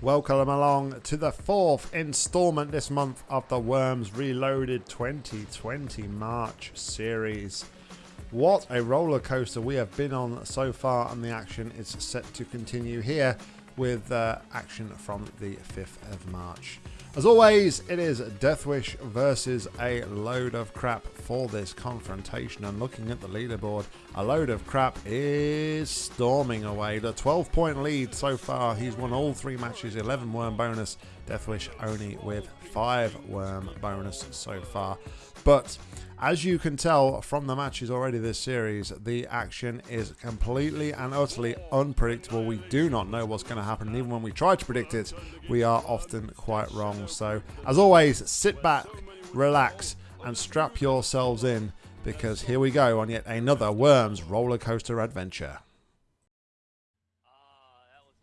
Welcome along to the fourth installment this month of the Worms Reloaded 2020 March series. What a roller coaster we have been on so far, and the action is set to continue here with uh, action from the 5th of March. As always, it is Deathwish versus a load of crap for this confrontation. And looking at the leaderboard, a load of crap is storming away. The 12 point lead so far. He's won all three matches, 11 worm bonus. Deathwish only with 5 worm bonus so far. But as you can tell from the matches already this series, the action is completely and utterly unpredictable. We do not know what's going to happen. And even when we try to predict it, we are often quite wrong. So, as always, sit back, relax, and strap yourselves in because here we go on yet another Worms roller coaster adventure.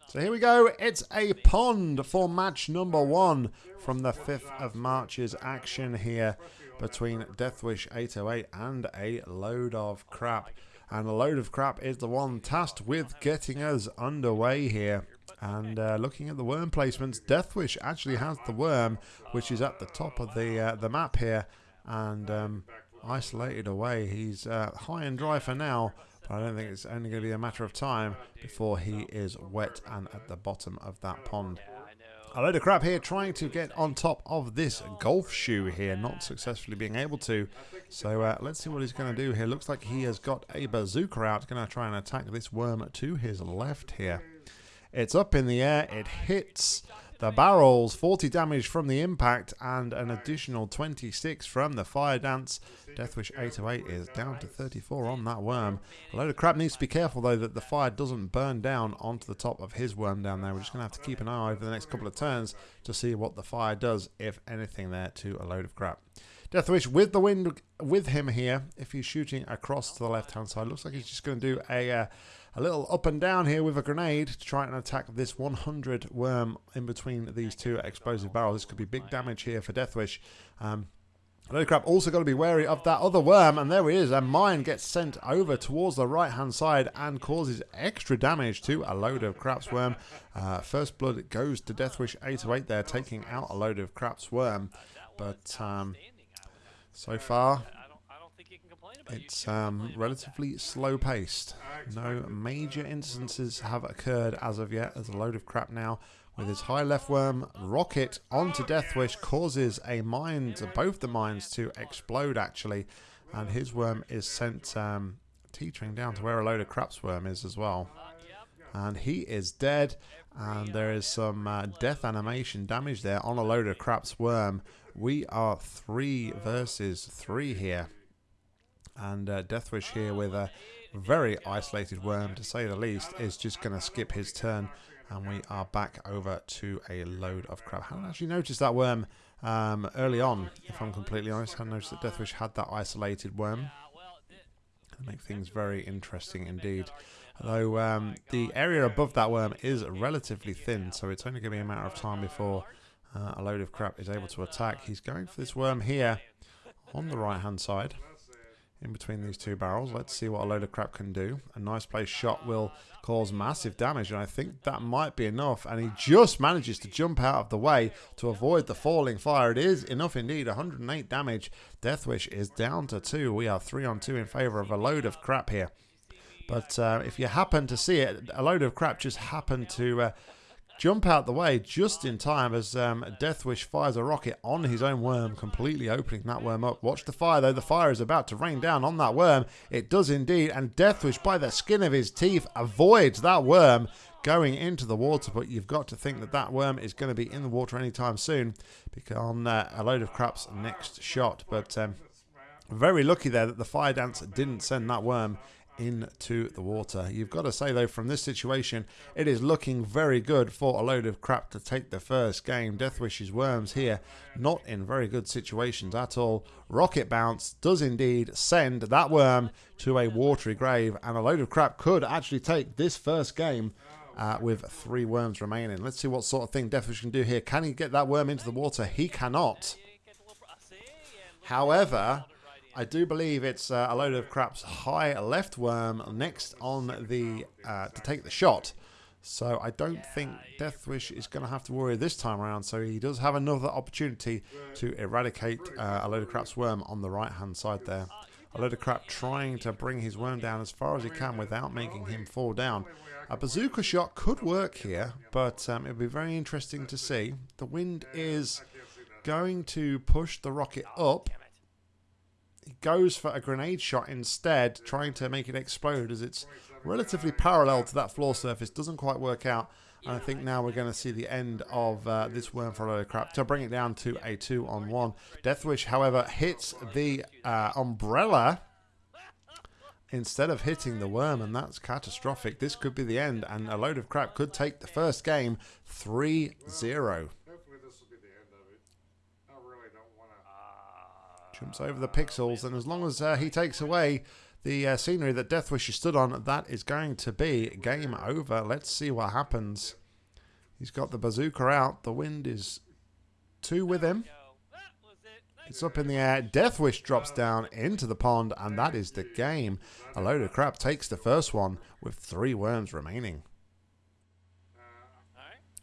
So here we go. It's a pond for match number one from the 5th of March's action here between Deathwish 808 and a load of crap. And a load of crap is the one tasked with getting us underway here. And uh, looking at the worm placements, Deathwish actually has the worm, which is at the top of the uh, the map here, and um, isolated away. He's uh, high and dry for now, but I don't think it's only going to be a matter of time before he is wet and at the bottom of that pond. A load of crap here trying to get on top of this golf shoe here, not successfully being able to. So uh, let's see what he's going to do here. Looks like he has got a bazooka out, going to try and attack this worm to his left here. It's up in the air, it hits the barrels, 40 damage from the impact and an additional 26 from the fire dance. Deathwish 808 is down to 34 on that worm. A load of crap needs to be careful though that the fire doesn't burn down onto the top of his worm down there. We're just going to have to keep an eye over the next couple of turns to see what the fire does, if anything, there to a load of crap. Deathwish with the wind with him here, if he's shooting across to the left hand side, looks like he's just going to do a... Uh, a little up and down here with a grenade to try and attack this 100 worm in between these two explosive barrels. This could be big damage here for Deathwish. Um, Load of crap also got to be wary of that other worm, and there he is. A mine gets sent over towards the right-hand side and causes extra damage to a load of craps worm. Uh, first blood goes to Deathwish 808 there, taking out a load of craps worm. But um, so far, it's um, relatively slow paced. No major instances have occurred as of yet. There's a load of crap now. With his high left worm rocket onto Deathwish causes a mine, both the mines to explode actually. And his worm is sent um, teetering down to where a load of craps worm is as well. And he is dead. And there is some uh, death animation damage there on a load of craps worm. We are three versus three here and uh, Deathwish here with a very isolated worm to say the least is just going to skip his turn and we are back over to a load of crap. I hadn't actually noticed that worm um, early on, if I'm completely honest. I hadn't noticed that Deathwish had that isolated worm. make things very interesting indeed. Although um, the area above that worm is relatively thin, so it's only going to be a matter of time before uh, a load of crap is able to attack. He's going for this worm here on the right hand side in between these two barrels. Let's see what a load of crap can do. A nice place shot will cause massive damage, and I think that might be enough. And he just manages to jump out of the way to avoid the falling fire. It is enough indeed. 108 damage. Deathwish is down to two. We are three on two in favor of a load of crap here. But uh, if you happen to see it, a load of crap just happened to... Uh, jump out the way just in time as um, Deathwish fires a rocket on his own worm, completely opening that worm up. Watch the fire, though. The fire is about to rain down on that worm. It does indeed, and Deathwish, by the skin of his teeth, avoids that worm going into the water. But you've got to think that that worm is going to be in the water anytime soon because on uh, a load of crap's next shot. But um, very lucky there that the fire dance didn't send that worm into the water. You've got to say, though, from this situation, it is looking very good for a load of crap to take the first game. Deathwish's Worms here, not in very good situations at all. Rocket Bounce does indeed send that worm to a watery grave, and a load of crap could actually take this first game uh, with three worms remaining. Let's see what sort of thing Deathwish can do here. Can he get that worm into the water? He cannot. However, I do believe it's uh, a load of crap's high left worm next on the uh, to take the shot. So I don't think Deathwish is going to have to worry this time around. So he does have another opportunity to eradicate uh, a load of crap's worm on the right hand side there. A load of crap trying to bring his worm down as far as he can without making him fall down. A bazooka shot could work here, but um, it'll be very interesting to see. The wind is going to push the rocket up. He goes for a grenade shot instead, trying to make it explode as it's relatively parallel to that floor surface. Doesn't quite work out. And I think now we're going to see the end of uh, this worm for a load of crap to bring it down to a two on one. Deathwish, however, hits the uh, umbrella instead of hitting the worm, and that's catastrophic. This could be the end, and a load of crap could take the first game 3 0. Jumps over the pixels, and as long as uh, he takes away the uh, scenery that Deathwish stood on, that is going to be game over. Let's see what happens. He's got the bazooka out. The wind is two with him. It's up in the air. Deathwish drops down into the pond, and that is the game. A load of crap takes the first one with three worms remaining.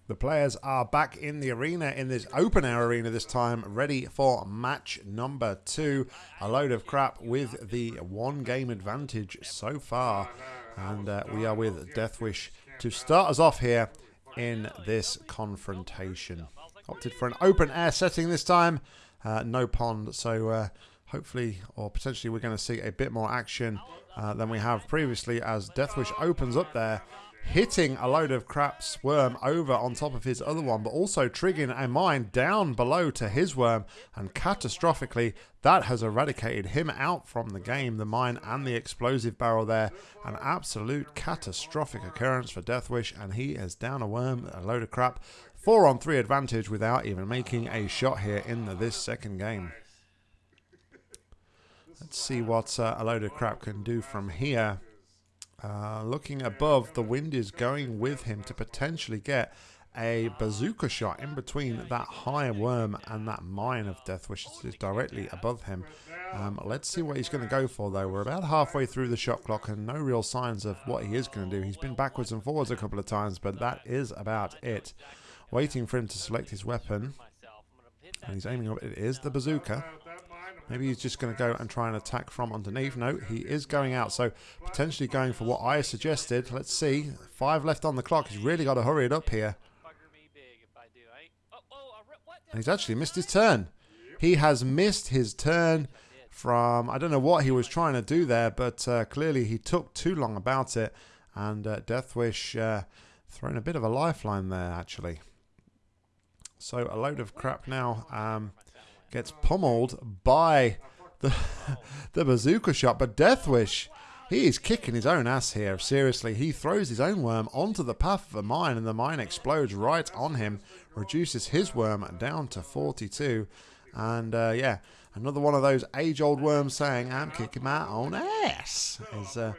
The players are back in the arena in this open air arena this time, ready for match number two. A load of crap with the one game advantage so far. And uh, we are with Deathwish to start us off here in this confrontation. Opted for an open air setting this time, uh, no pond. So uh, hopefully, or potentially, we're going to see a bit more action uh, than we have previously as Deathwish opens up there hitting a load of crap's worm over on top of his other one, but also triggering a mine down below to his worm, and catastrophically, that has eradicated him out from the game. The mine and the explosive barrel there, an absolute catastrophic occurrence for Deathwish, and he is down a worm, a load of crap. Four on three advantage without even making a shot here in the, this second game. Let's see what uh, a load of crap can do from here. Uh, looking above, the wind is going with him to potentially get a bazooka shot in between that high worm and that mine of death, which is directly above him. Um, let's see what he's going to go for, though. We're about halfway through the shot clock and no real signs of what he is going to do. He's been backwards and forwards a couple of times, but that is about it. Waiting for him to select his weapon. And he's aiming up. It is the bazooka. Maybe he's just going to go and try and attack from underneath. No, he is going out. So potentially going for what I suggested. Let's see. Five left on the clock. He's really got to hurry it up here. And he's actually missed his turn. He has missed his turn from... I don't know what he was trying to do there, but uh, clearly he took too long about it. And uh, Deathwish uh, throwing a bit of a lifeline there, actually. So a load of crap now. Um, gets pummeled by the, the bazooka shot. But Deathwish, he is kicking his own ass here. Seriously, he throws his own worm onto the path of a mine, and the mine explodes right on him, reduces his worm down to 42. And uh, yeah, another one of those age-old worms saying, "I'm kicking my own ass." Is uh,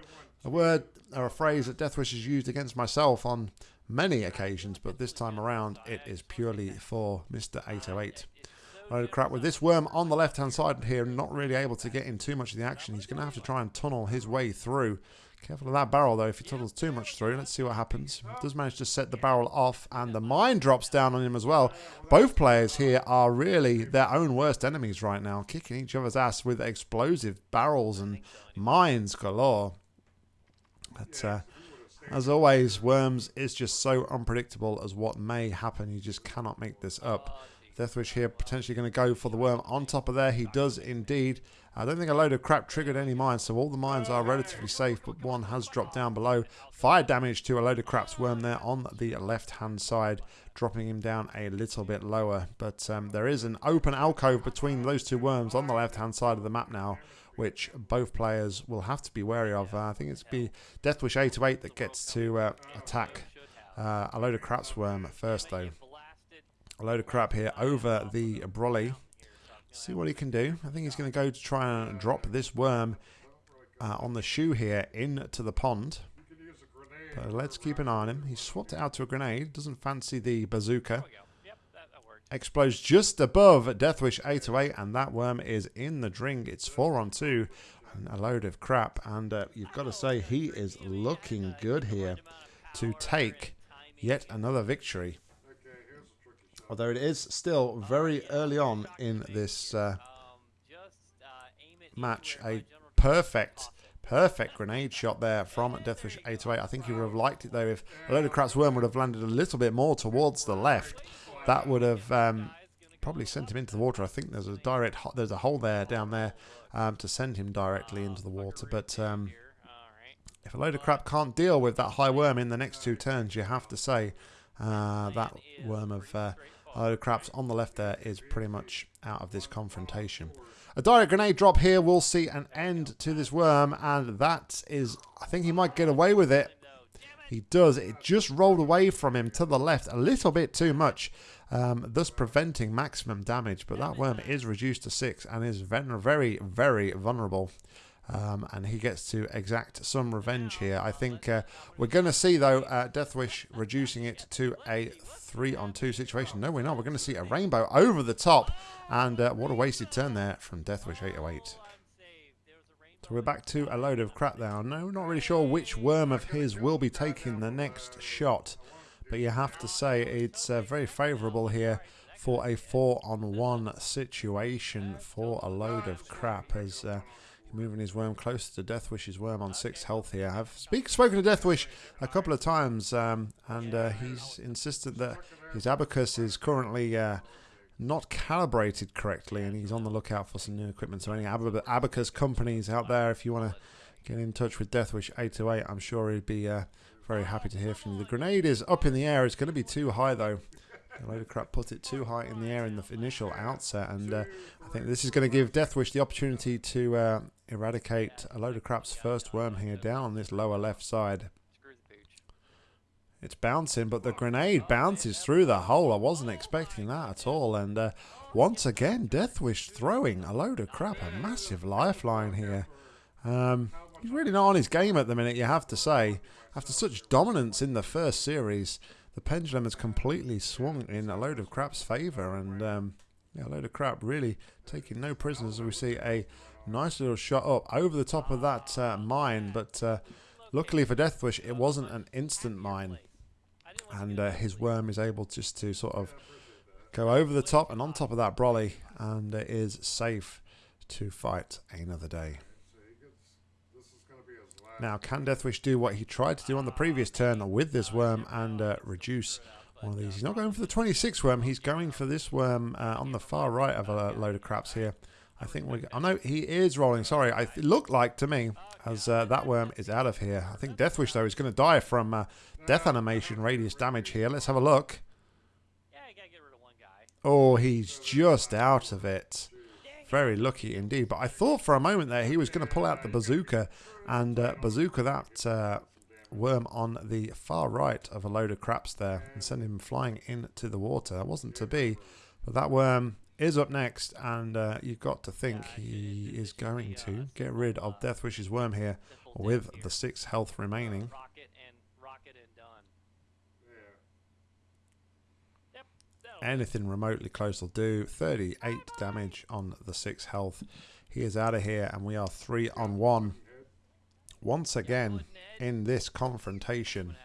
a word or a phrase that Deathwish has used against myself on many occasions, but this time around it is purely for Mr. 808 load of crap. With this worm on the left-hand side here, not really able to get in too much of the action, he's going to have to try and tunnel his way through. Careful of that barrel, though, if he tunnels too much through. Let's see what happens. Does manage to set the barrel off, and the mine drops down on him as well. Both players here are really their own worst enemies right now, kicking each other's ass with explosive barrels and mines galore. But uh, as always, Worms is just so unpredictable as what may happen. You just cannot make this up. Deathwish here potentially going to go for the worm on top of there. He does indeed. I don't think a load of crap triggered any mines, so all the mines are relatively safe, but one has dropped down below. Fire damage to a load of crap's worm there on the left-hand side, dropping him down a little bit lower. But um, there is an open alcove between those two worms on the left-hand side of the map now, which both players will have to be wary of. Uh, I think it's be Deathwish 828 that gets to uh, attack uh, a load of crap's worm first, though a load of crap here over the brolly. See what he can do. I think he's going to go to try and drop this worm uh, on the shoe here into the pond. But let's keep an eye on him. He swapped it out to a grenade. Doesn't fancy the bazooka. Explodes just above Deathwish 808 and that worm is in the drink. It's 4 on 2 and a load of crap. And uh, you've got to say he is looking good here to take yet another victory. Although it is still very early on in this uh, match, a perfect, perfect grenade shot there from Deathwish 808. I think he would have liked it though if a load of Crap's Worm would have landed a little bit more towards the left. That would have um, probably sent him into the water. I think there's a direct, there's a hole there down there um, to send him directly into the water. But um, if a load of crap can't deal with that high worm in the next two turns, you have to say uh, that worm of uh, of craps on the left there is pretty much out of this confrontation. A direct grenade drop here will see an end to this worm, and that is, I think he might get away with it. He does. It just rolled away from him to the left a little bit too much, um, thus preventing maximum damage. But that worm is reduced to 6 and is very, very vulnerable. Um, and he gets to exact some revenge here. I think uh, we're going to see, though, uh, Deathwish reducing it to a three on two situation. No, we're not. We're going to see a rainbow over the top. And uh, what a wasted turn there from Deathwish 808. So we're back to a load of crap now. No, not really sure which worm of his will be taking the next shot. But you have to say it's uh, very favourable here for a four on one situation for a load of crap as uh, moving his worm closer to Deathwish's worm on six health here. I've speak, spoken to Deathwish a couple of times, um, and uh, he's insisted that his abacus is currently uh, not calibrated correctly, and he's on the lookout for some new equipment. So any ab abacus companies out there, if you want to get in touch with Deathwish 828, I'm sure he'd be uh, very happy to hear from you. The grenade is up in the air. It's going to be too high, though. A load of crap put it too high in the air in the initial outset, and uh, I think this is going to give Deathwish the opportunity to uh, eradicate a load of crap's first worm here down on this lower left side. It's bouncing, but the grenade bounces through the hole. I wasn't expecting that at all, and uh, once again, Deathwish throwing a load of crap, a massive lifeline here. Um, he's really not on his game at the minute, you have to say. After such dominance in the first series, the pendulum has completely swung in a load of crap's favour and um, yeah, a load of crap really taking no prisoners. We see a nice little shot up over the top of that uh, mine, but uh, luckily for Deathwish, it wasn't an instant mine. And uh, his worm is able just to sort of go over the top and on top of that brolly and is safe to fight another day. Now, can Deathwish do what he tried to do on the previous turn with this worm and uh, reduce one of these? He's not going for the 26 worm. He's going for this worm uh, on the far right of a load of craps here. I think we. I know he is rolling. Sorry, I, it looked like to me as uh, that worm is out of here. I think Deathwish though is going to die from uh, death animation radius damage here. Let's have a look. Yeah, you gotta get rid of one guy. Oh, he's just out of it. Very lucky indeed. But I thought for a moment there he was going to pull out the bazooka and uh, bazooka that uh, worm on the far right of a load of craps there and send him flying into the water. That wasn't to be, but that worm is up next, and uh, you've got to think he is going to get rid of Deathwish's worm here with the six health remaining. anything remotely close will do. 38 damage on the 6 health. He is out of here and we are 3 on 1. Once again in this confrontation.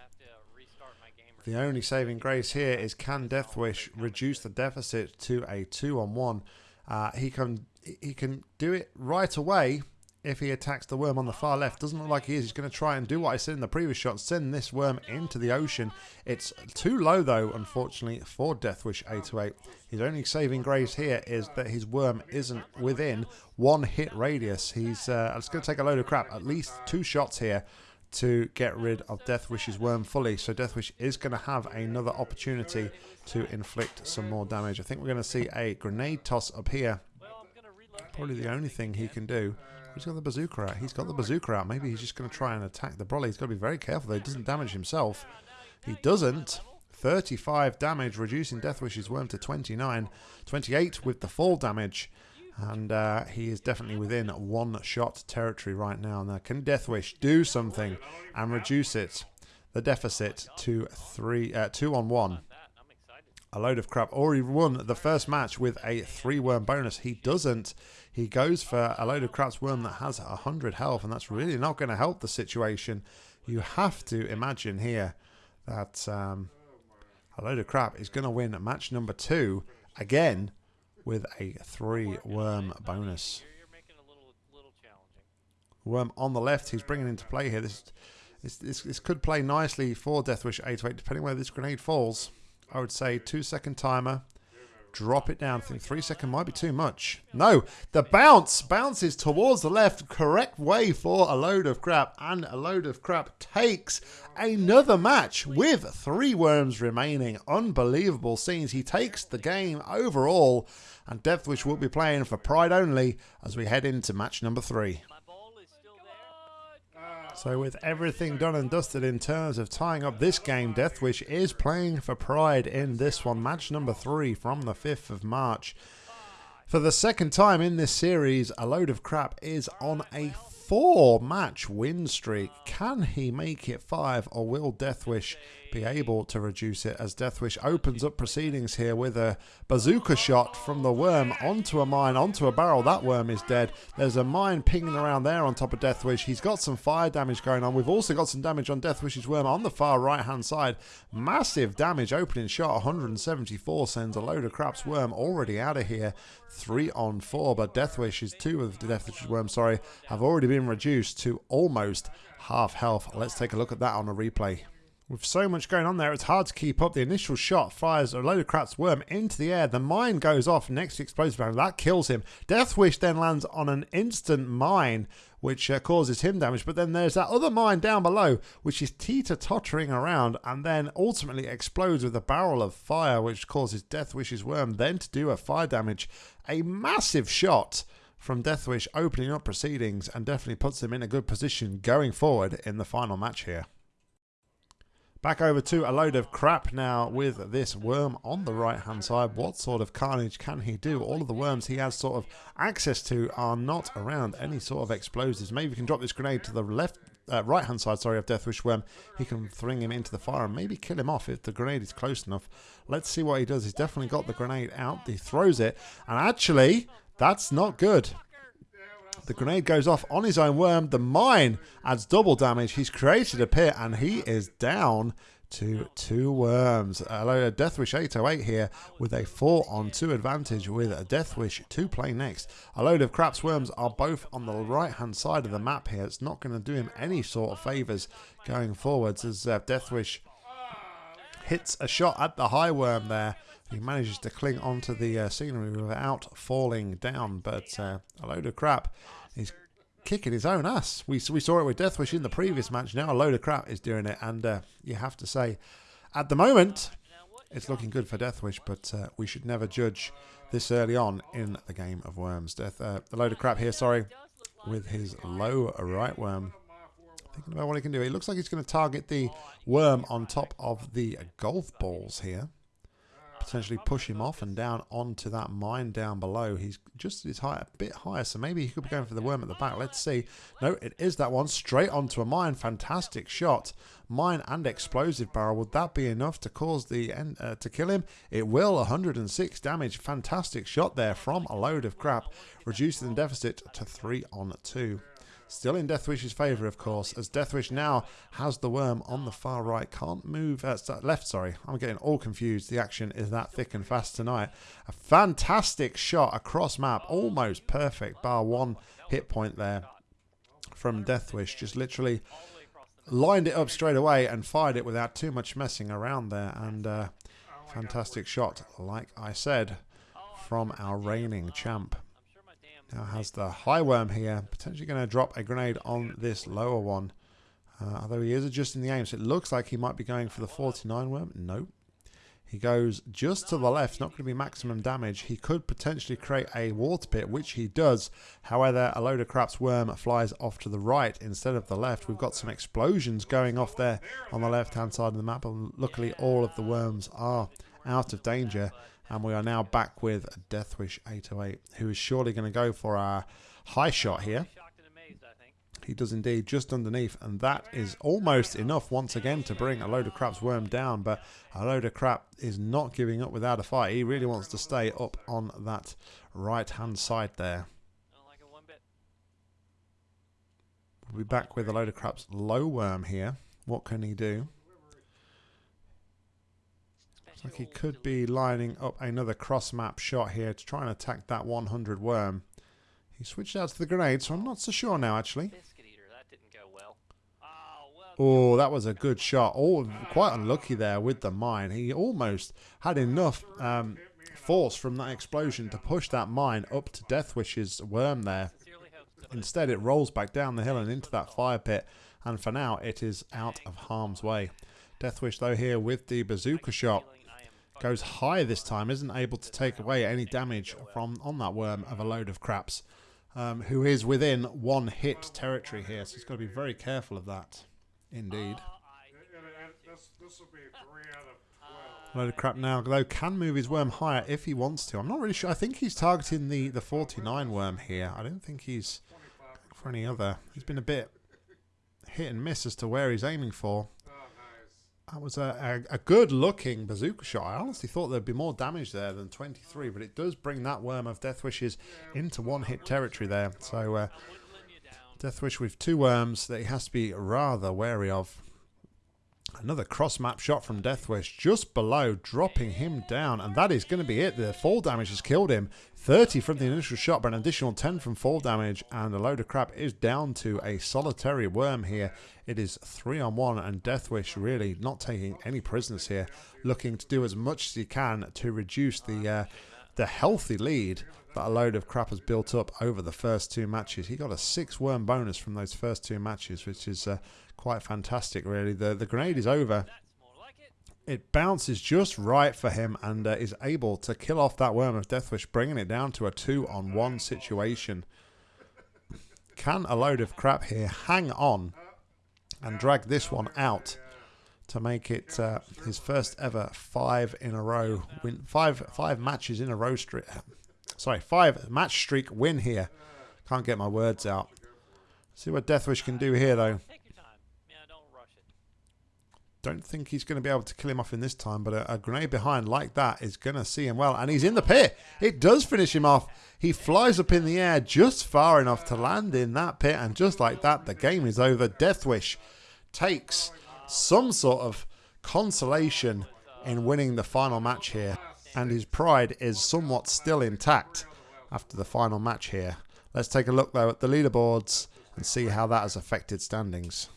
The only saving grace here is can Deathwish reduce the deficit to a 2 on 1. Uh, he can he can do it right away if he attacks the worm on the far left. Doesn't look like he is. He's going to try and do what I said in the previous shot, send this worm into the ocean. It's too low, though, unfortunately, for Deathwish 828. His only saving grace here is that his worm isn't within one hit radius. He's uh, it's going to take a load of crap, at least two shots here to get rid of Deathwish's worm fully. So Deathwish is going to have another opportunity to inflict some more damage. I think we're going to see a grenade toss up here. Probably the only thing he can do. He's got the bazooka out. He's got the bazooka out. Maybe he's just going to try and attack the brolly. He's got to be very careful though. he doesn't damage himself. He doesn't. 35 damage, reducing Deathwish's worm to 29. 28 with the fall damage. And uh, he is definitely within one-shot territory right now. Now, can Deathwish do something and reduce it, the deficit, to three, uh, two on one? A load of crap. Already won the first match with a three-worm bonus. He doesn't. He goes for a load of crap's worm that has 100 health, and that's really not going to help the situation. You have to imagine here that um, A load of crap is going to win match number two again with a three worm bonus. Worm on the left, he's bringing into play here. This, this, this, this could play nicely for Deathwish 808, depending where this grenade falls. I would say two second timer. Drop it down. I think three second might be too much. No, the bounce bounces towards the left. Correct way for a load of crap. And a load of crap takes another match with three worms remaining. Unbelievable scenes. He takes the game overall. And Deathwish will be playing for pride only as we head into match number three. So with everything done and dusted in terms of tying up this game, Deathwish is playing for pride in this one. Match number three from the 5th of March. For the second time in this series, a load of crap is on a four match win streak. Can he make it five or will Deathwish be able to reduce it as Deathwish opens up proceedings here with a bazooka oh. shot from the worm onto a mine, onto a barrel. That worm is dead. There's a mine pinging around there on top of Deathwish. He's got some fire damage going on. We've also got some damage on Deathwish's worm on the far right hand side. Massive damage opening shot 174 sends a load of craps worm already out of here. Three on four, but Deathwish's two of the Deathwish's worm, sorry, have already been reduced to almost half health. Let's take a look at that on a replay. With so much going on there, it's hard to keep up. The initial shot fires a load of crap's worm into the air. The mine goes off next to explosive barrel. That kills him. Deathwish then lands on an instant mine, which uh, causes him damage. But then there's that other mine down below, which is teeter-tottering around and then ultimately explodes with a barrel of fire, which causes Deathwish's worm then to do a fire damage. A massive shot from Deathwish opening up proceedings and definitely puts him in a good position going forward in the final match here. Back over to a load of crap now with this worm on the right hand side. What sort of carnage can he do? All of the worms he has sort of access to are not around any sort of explosives. Maybe we can drop this grenade to the left uh, right hand side, sorry, of Deathwish Worm. He can thring him into the fire and maybe kill him off if the grenade is close enough. Let's see what he does. He's definitely got the grenade out. He throws it and actually that's not good. The grenade goes off on his own worm. The mine adds double damage. He's created a pit and he is down to two worms. Hello, Deathwish 808 here with a 4 on 2 advantage with a Deathwish to play next. A load of craps worms are both on the right hand side of the map here. It's not going to do him any sort of favours going forwards as uh, Deathwish hits a shot at the high worm there. He manages to cling onto the uh, scenery without falling down, but uh, a load of crap He's kicking his own ass. We, we saw it with Deathwish in the previous match. Now a load of crap is doing it. And uh, you have to say, at the moment, it's looking good for Deathwish, but uh, we should never judge this early on in the game of Worms. Death, uh, the load of crap here, sorry, with his low right worm. Thinking about what he can do. It looks like he's going to target the worm on top of the golf balls here potentially push him off and down onto that mine down below. He's just his height a bit higher, so maybe he could be going for the worm at the back. Let's see. No, it is that one straight onto a mine. Fantastic shot. Mine and explosive barrel. Would that be enough to cause the end, uh, to kill him? It will. 106 damage. Fantastic shot there from a load of crap, reducing the deficit to three on two. Still in Deathwish's favour, of course, as Deathwish now has the worm on the far right. Can't move, uh, left, sorry. I'm getting all confused. The action is that thick and fast tonight. A fantastic shot across map. Almost perfect, bar one hit point there from Deathwish. Just literally lined it up straight away and fired it without too much messing around there. And uh, fantastic shot, like I said, from our reigning champ. Now has the high worm here. Potentially going to drop a grenade on this lower one. Uh, although he is adjusting the aim, so it looks like he might be going for the 49 worm. Nope. He goes just to the left, not going to be maximum damage. He could potentially create a water pit, which he does. However, a load of craps worm flies off to the right instead of the left. We've got some explosions going off there on the left-hand side of the map. And luckily, all of the worms are out of danger. And we are now back with Deathwish 808, who is surely going to go for our high shot here. He does indeed, just underneath, and that is almost enough once again to bring a load of crap's worm down, but a load of crap is not giving up without a fight. He really wants to stay up on that right-hand side there. We'll be back with a load of crap's low worm here. What can he do? Looks like he could be lining up another cross map shot here to try and attack that 100 worm. He switched out to the grenade, so I'm not so sure now, actually. Oh, that was a good shot. Oh, quite unlucky there with the mine. He almost had enough um, force from that explosion to push that mine up to Deathwish's worm there. Instead, it rolls back down the hill and into that fire pit. And for now, it is out of harm's way. Deathwish, though, here with the bazooka shot goes high this time, isn't able to take away any damage from on that worm of a load of craps, um, who is within one hit territory here. So he's got to be very careful of that. Indeed. A load of crap now, though can move his worm higher if he wants to. I'm not really sure. I think he's targeting the, the 49 worm here. I don't think he's for any other. He's been a bit hit and miss as to where he's aiming for. That was a, a, a, good looking bazooka shot. I honestly thought there'd be more damage there than 23, but it does bring that worm of Deathwish's into one hit territory there. So uh, Deathwish with two worms that he has to be rather wary of. Another cross map shot from Deathwish just below, dropping him down. And that is going to be it. The fall damage has killed him. 30 from the initial shot, but an additional 10 from fall damage. And a load of crap is down to a solitary worm here. It is 3 on 1, and Deathwish really not taking any prisoners here. Looking to do as much as he can to reduce the, uh, the healthy lead that a load of crap has built up over the first two matches. He got a 6 worm bonus from those first two matches, which is... Uh, quite fantastic, really. The, the grenade is over. It bounces just right for him and uh, is able to kill off that Worm of Deathwish, bringing it down to a two-on-one situation. Can a load of crap here hang on and drag this one out to make it uh, his first ever five in a row win, five five matches in a row streak. Sorry, five match streak win here. Can't get my words out. See what Deathwish can do here though. Don't think he's going to be able to kill him off in this time, but a, a grenade behind like that is going to see him well. And he's in the pit. It does finish him off. He flies up in the air just far enough to land in that pit. And just like that, the game is over. Deathwish takes some sort of consolation in winning the final match here. And his pride is somewhat still intact after the final match here. Let's take a look, though, at the leaderboards and see how that has affected standings.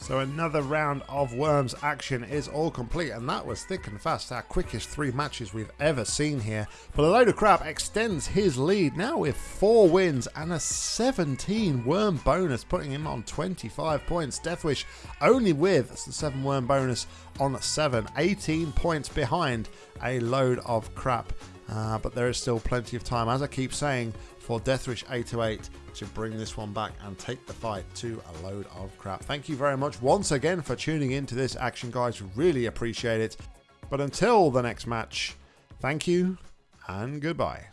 So another round of Worms action is all complete, and that was thick and fast, our quickest three matches we've ever seen here. But a load of crap extends his lead now with four wins and a 17 Worm bonus, putting him on 25 points. Deathwish only with the 7 Worm bonus on 7, 18 points behind a load of crap. Uh, but there is still plenty of time, as I keep saying, for Deathwish 828 to bring this one back and take the fight to a load of crap. Thank you very much once again for tuning into this action, guys. Really appreciate it. But until the next match, thank you and goodbye.